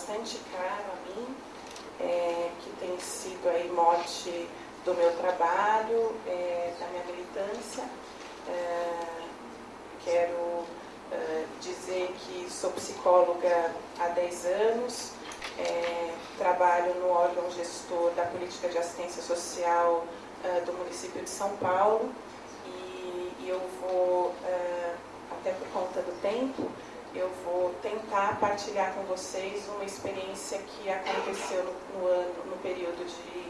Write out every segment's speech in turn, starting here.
bastante caro a mim, é, que tem sido aí mote do meu trabalho, é, da minha militância. É, quero é, dizer que sou psicóloga há 10 anos, é, trabalho no órgão gestor da política de assistência social do município de São Paulo e, e eu vou, até por conta do tempo, eu vou tentar partilhar com vocês uma experiência que aconteceu no, no ano, no período de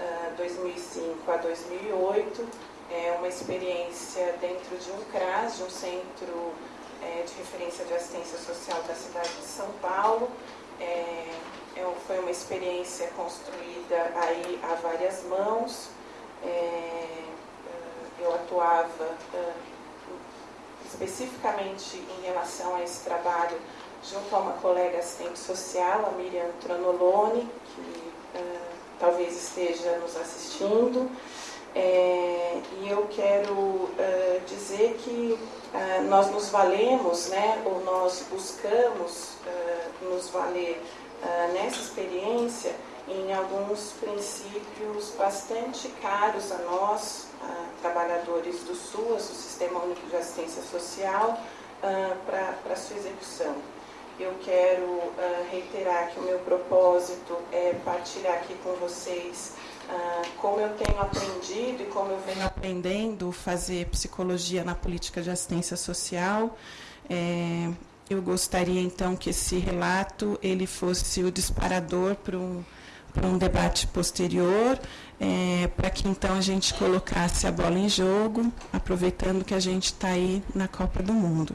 uh, 2005 a 2008. É uma experiência dentro de um CRAS, de um centro é, de referência de assistência social da cidade de São Paulo. É, é, foi uma experiência construída aí a várias mãos. É, eu atuava especificamente em relação a esse trabalho junto a uma colega assistente social, a Miriam Tronoloni, que talvez esteja nos assistindo. É, e eu quero uh, dizer que uh, nós nos valemos, né, ou nós buscamos uh, nos valer nessa experiência em alguns princípios bastante caros a nós, trabalhadores do SUAS, o Sistema Único de Assistência Social, para sua execução. Eu quero reiterar que o meu propósito é partilhar aqui com vocês ah, como eu tenho aprendido e como eu venho aprendendo fazer psicologia na política de assistência social. É, eu gostaria então que esse relato ele fosse o disparador para um para um debate posterior, é, para que então a gente colocasse a bola em jogo, aproveitando que a gente está aí na Copa do Mundo.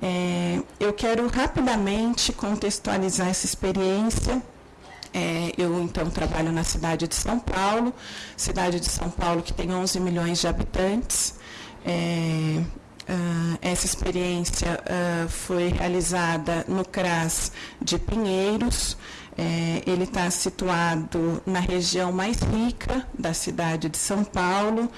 É, eu quero rapidamente contextualizar essa experiência é, eu, então, trabalho na cidade de São Paulo, cidade de São Paulo que tem 11 milhões de habitantes. É, uh, essa experiência uh, foi realizada no CRAS de Pinheiros. É, ele está situado na região mais rica da cidade de São Paulo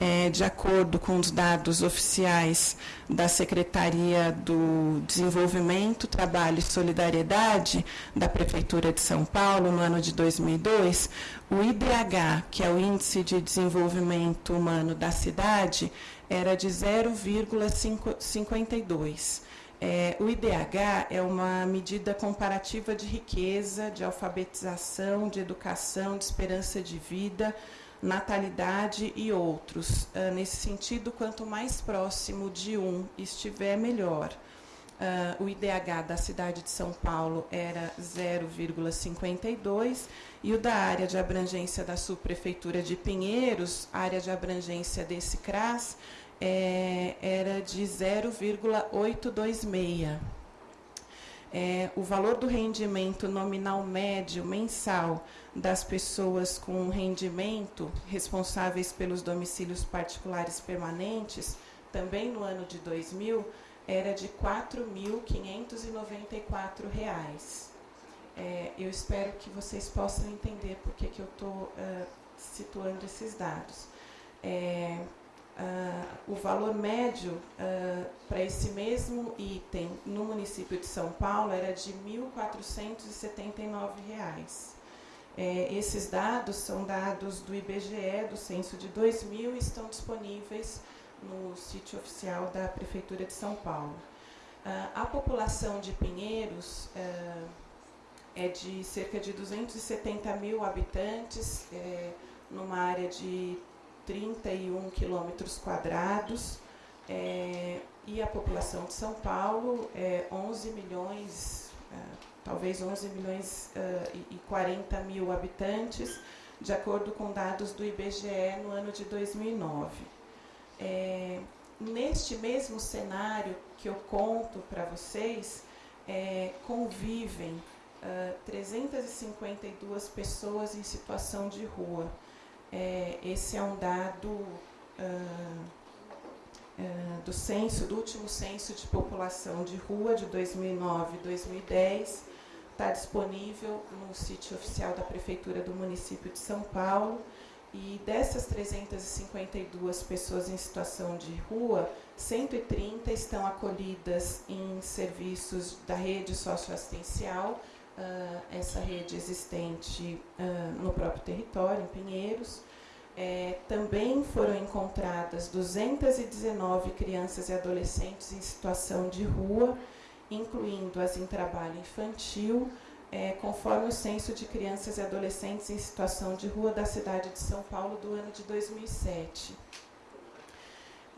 é, de acordo com os dados oficiais da Secretaria do Desenvolvimento, Trabalho e Solidariedade da Prefeitura de São Paulo, no ano de 2002, o IDH, que é o Índice de Desenvolvimento Humano da cidade, era de 0,52. É, o IDH é uma medida comparativa de riqueza, de alfabetização, de educação, de esperança de vida, natalidade e outros. Uh, nesse sentido, quanto mais próximo de um estiver, melhor. Uh, o IDH da cidade de São Paulo era 0,52 e o da área de abrangência da subprefeitura de Pinheiros, área de abrangência desse CRAS, é, era de 0,826. É, o valor do rendimento nominal médio mensal das pessoas com rendimento responsáveis pelos domicílios particulares permanentes, também no ano de 2000, era de R$ 4.594. É, eu espero que vocês possam entender por que, eu estou uh, situando esses dados. É, uh, o valor médio uh, para esse mesmo item no município de São Paulo era de R$ 1.479. É, esses dados são dados do IBGE, do censo de 2000, e estão disponíveis no sítio oficial da Prefeitura de São Paulo. A população de Pinheiros é de cerca de 270 mil habitantes, é, numa área de 31 quilômetros quadrados, é, e a população de São Paulo é 11 milhões, ah, talvez 11 milhões uh, e 40 mil habitantes, de acordo com dados do IBGE no ano de 2009. É, neste mesmo cenário que eu conto para vocês, é, convivem uh, 352 pessoas em situação de rua. É, esse é um dado uh, uh, do censo, do último censo de população de rua de 2009 e 2010, está disponível no sítio oficial da Prefeitura do município de São Paulo e dessas 352 pessoas em situação de rua, 130 estão acolhidas em serviços da rede socioassistencial, uh, essa rede existente uh, no próprio território, em Pinheiros. É, também foram encontradas 219 crianças e adolescentes em situação de rua, incluindo as em trabalho infantil, é, conforme o censo de crianças e adolescentes em situação de rua da cidade de São Paulo do ano de 2007.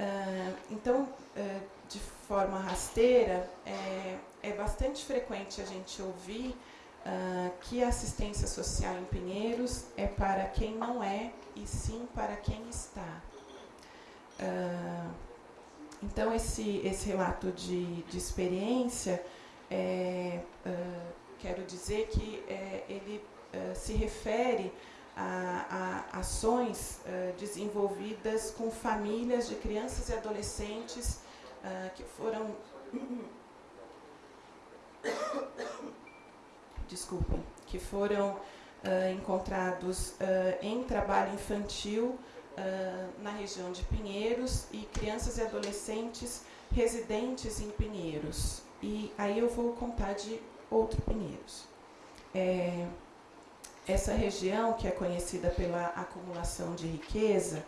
Uh, então, uh, de forma rasteira, é, é, bastante frequente a gente ouvir uh, que a assistência social em Pinheiros é para quem não é e sim para quem está. então, esse, esse relato de, de experiência é, quero dizer que é, ele se refere a, a ações desenvolvidas com famílias de crianças e adolescentes que foram. Desculpem, que foram é, encontrados é, em trabalho infantil na região de Pinheiros e crianças e adolescentes residentes em Pinheiros. E aí eu vou contar de outro Pinheiros. É, essa região, que é conhecida pela acumulação de riqueza,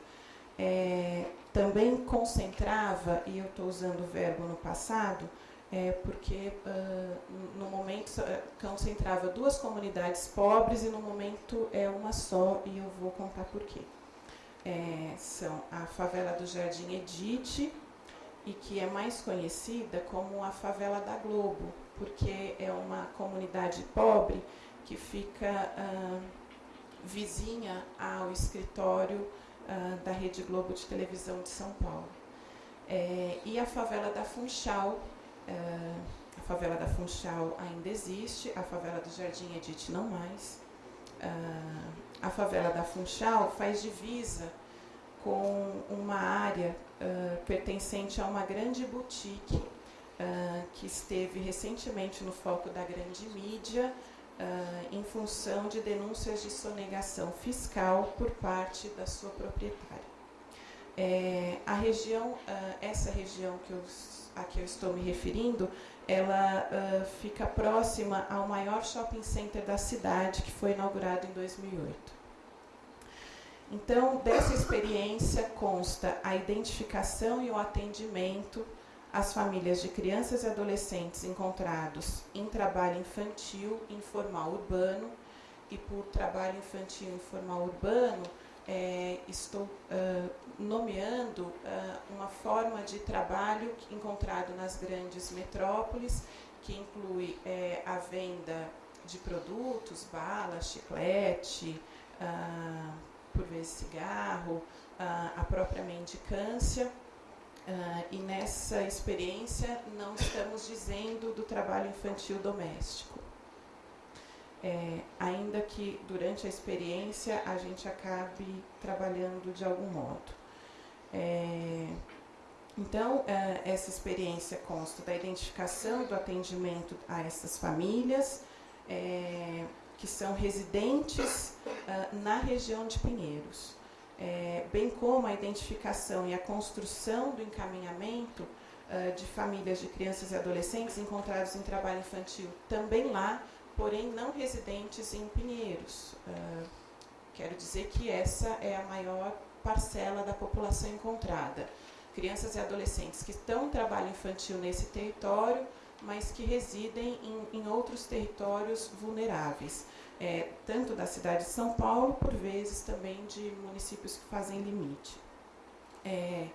é, também concentrava, e eu estou usando o verbo no passado, é, porque uh, no momento concentrava duas comunidades pobres e no momento é uma só, e eu vou contar por quê. É, são a favela do Jardim Edite, e que é mais conhecida como a favela da Globo, porque é uma comunidade pobre que fica ah, vizinha ao escritório ah, da Rede Globo de televisão de São Paulo. É, e a favela da Funchal, a favela da Funchal ainda existe, a favela do Jardim Edith não mais. a favela da Funchal faz divisa com uma área uh, pertencente a uma grande boutique que esteve recentemente no foco da grande mídia uh, em função de denúncias de sonegação fiscal por parte da sua proprietária. É, a região, essa região que eu, a que eu estou me referindo, ela fica próxima ao maior shopping center da cidade, que foi inaugurado em 2008. Então, dessa experiência consta a identificação e o atendimento às famílias de crianças e adolescentes encontrados em trabalho infantil informal urbano. E por trabalho infantil informal urbano, é, estou uh, nomeando uh, uma forma de trabalho encontrado nas grandes metrópoles, que inclui é, a venda de produtos, bala, chiclete, uh, por vezes cigarro, a própria mendicância. e nessa experiência não estamos dizendo do trabalho infantil doméstico. É, ainda que durante a experiência a gente acabe trabalhando de algum modo. É, então, é, essa experiência consta da identificação do atendimento a essas famílias, é, que são residentes uh, na região de Pinheiros, é, bem como a identificação e a construção do encaminhamento uh, de famílias de crianças e adolescentes encontrados em trabalho infantil também lá, porém não residentes em Pinheiros. Uh, quero dizer que essa é a maior parcela da população encontrada. Crianças e adolescentes que estão em trabalho infantil nesse território, mas que residem em, em outros territórios vulneráveis, é, tanto da cidade de São Paulo, por vezes também de municípios que fazem limite. É,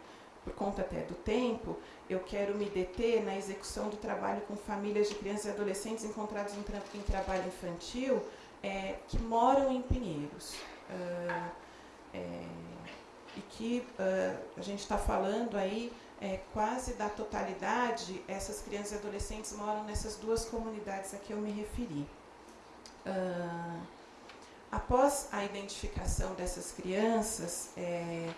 por conta até do tempo, eu quero me deter na execução do trabalho com famílias de crianças e adolescentes encontrados em, tra em trabalho infantil é, que moram em Pinheiros. Uh, é, e que uh, a gente está falando aí é, quase da totalidade, essas crianças e adolescentes moram nessas duas comunidades a que eu me referi. Uh, após a identificação dessas crianças, é,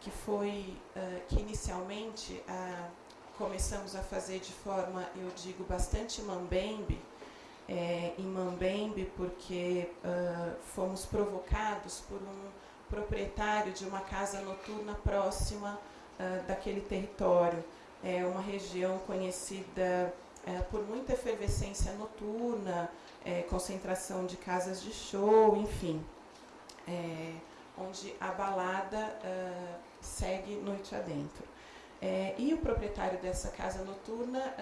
que foi uh, que inicialmente uh, começamos a fazer de forma, eu digo, bastante mambembe, é, em mambembe porque fomos provocados por um proprietário de uma casa noturna próxima daquele território. É uma região conhecida por muita efervescência noturna, concentração de casas de show, enfim. onde a balada segue noite adentro. e o proprietário dessa casa noturna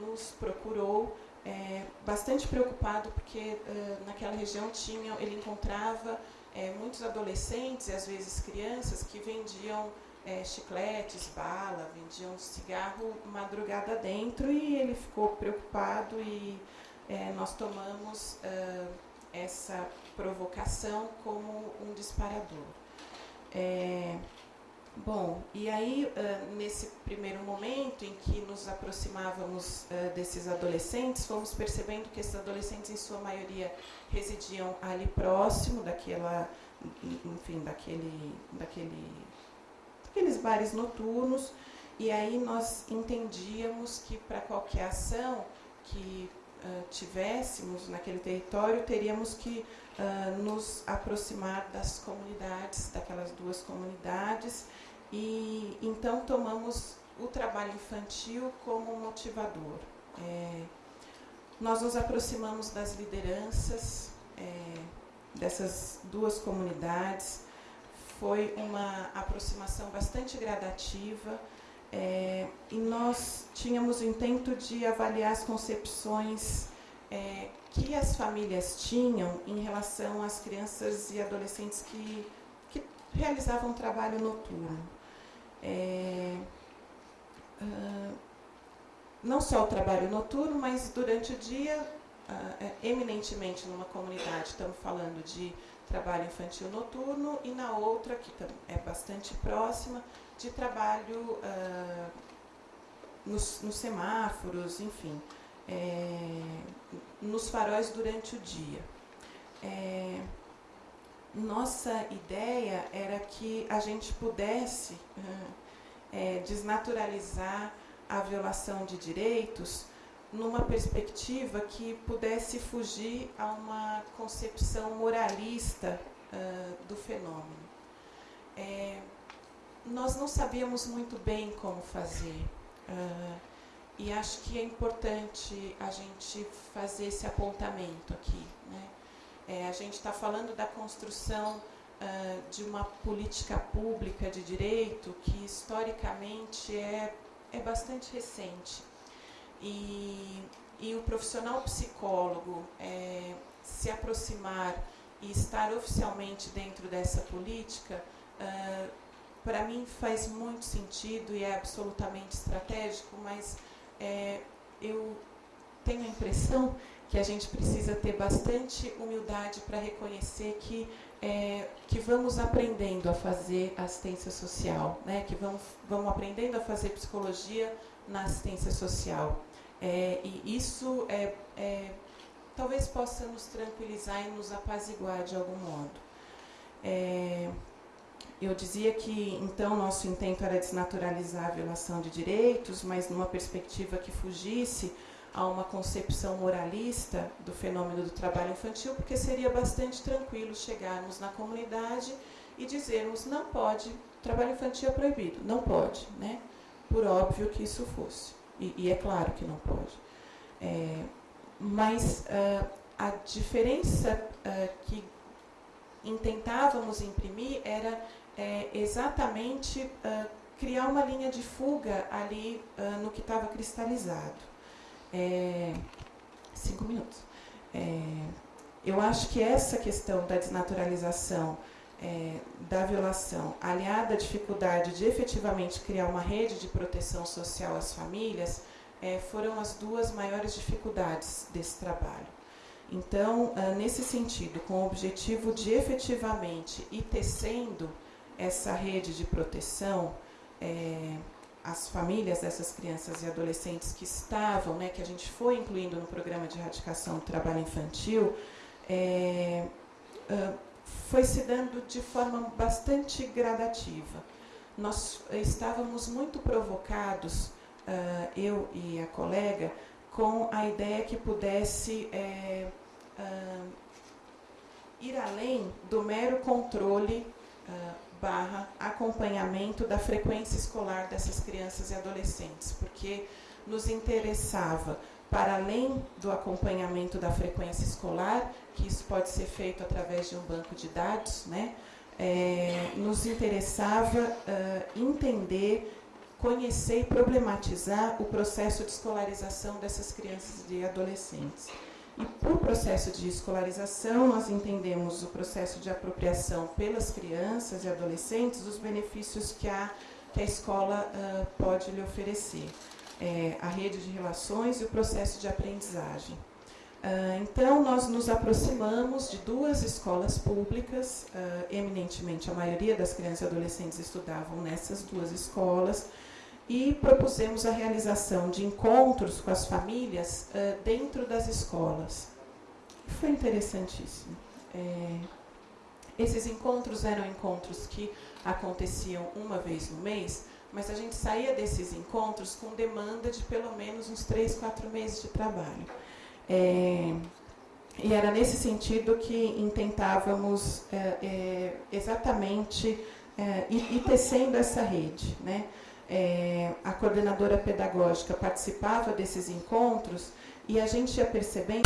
nos procurou é, bastante preocupado porque uh, naquela região tinha, ele encontrava é, muitos adolescentes e às vezes crianças que vendiam é, chicletes, bala, vendiam cigarro madrugada dentro e ele ficou preocupado e é, nós tomamos uh, essa provocação como um disparador. Bom, e aí, nesse primeiro momento em que nos aproximávamos desses adolescentes, fomos percebendo que esses adolescentes, em sua maioria, residiam ali próximo daquela, enfim, daquele, daquele, daqueles bares noturnos, e aí nós entendíamos que para qualquer ação que tivéssemos naquele território, teríamos que nos aproximar das comunidades, daquelas duas comunidades, e então tomamos o trabalho infantil como motivador. É, nós nos aproximamos das lideranças é, dessas duas comunidades. Foi uma aproximação bastante gradativa é, e nós tínhamos o intento de avaliar as concepções é, que as famílias tinham em relação às crianças e adolescentes que, que realizavam trabalho noturno. É, uh, não só o trabalho noturno, mas durante o dia, uh, eminentemente numa comunidade, estamos falando de trabalho infantil noturno, e na outra, que é bastante próxima, de trabalho uh, nos, nos, semáforos, enfim, é, nos faróis durante o dia. É, nossa ideia era que a gente pudesse é, desnaturalizar a violação de direitos numa perspectiva que pudesse fugir a uma concepção moralista uh, do fenômeno. É, nós não sabíamos muito bem como fazer. Uh, e acho que é importante a gente fazer esse apontamento aqui. Né? É, a gente está falando da construção uh, de uma política pública de direito que historicamente é, é bastante recente. E, e o profissional psicólogo é, se aproximar e estar oficialmente dentro dessa política, uh, para mim faz muito sentido e é absolutamente estratégico, mas é, eu tenho a impressão que a gente precisa ter bastante humildade para reconhecer que, é, que vamos aprendendo a fazer assistência social, né? que vamos, vamos aprendendo a fazer psicologia na assistência social. É, e isso é, é, talvez possa nos tranquilizar e nos apaziguar de algum modo. Eu dizia que, então, nosso intento era desnaturalizar a violação de direitos, mas numa perspectiva que fugisse a uma concepção moralista do fenômeno do trabalho infantil, porque seria bastante tranquilo chegarmos na comunidade e dizermos não pode, trabalho infantil é proibido, não pode, né? Por óbvio que isso fosse. E, e é claro que não pode. É, mas uh, a diferença uh, que intentávamos imprimir era é, exatamente uh, criar uma linha de fuga ali no que estava cristalizado. É, cinco minutos. É, eu acho que essa questão da desnaturalização, é, da violação, aliada à dificuldade de efetivamente criar uma rede de proteção social às famílias, é, foram as duas maiores dificuldades desse trabalho. Então, nesse sentido, com o objetivo de efetivamente ir tecendo essa rede de proteção, é, as famílias dessas crianças e adolescentes que estavam, né, que a gente foi incluindo no programa de erradicação do trabalho infantil, é, uh, foi se dando de forma bastante gradativa. Nós estávamos muito provocados, uh, eu e a colega, com a ideia que pudesse é, ir além do mero controle barra acompanhamento da frequência escolar dessas crianças e adolescentes, porque nos interessava, para além do acompanhamento da frequência escolar, que isso pode ser feito através de um banco de dados, né, é, nos interessava uh, entender, conhecer e problematizar o processo de escolarização dessas crianças e adolescentes. E por processo de escolarização, nós entendemos o processo de apropriação pelas crianças e adolescentes dos benefícios que a, que a escola uh, pode lhe oferecer. É, a rede de relações e o processo de aprendizagem. Uh, então, nós nos aproximamos de duas escolas públicas, uh, eminentemente a maioria das crianças e adolescentes estudavam nessas duas escolas, e propusemos a realização de encontros com as famílias uh, dentro das escolas. Foi interessantíssimo. É, esses encontros eram encontros que aconteciam uma vez no mês, mas a gente saía desses encontros com demanda de pelo menos uns três, quatro meses de trabalho. É, e era nesse sentido que intentávamos é, é, exatamente é, ir, tecendo essa rede. Né? É, a coordenadora pedagógica participava desses encontros e a gente ia percebendo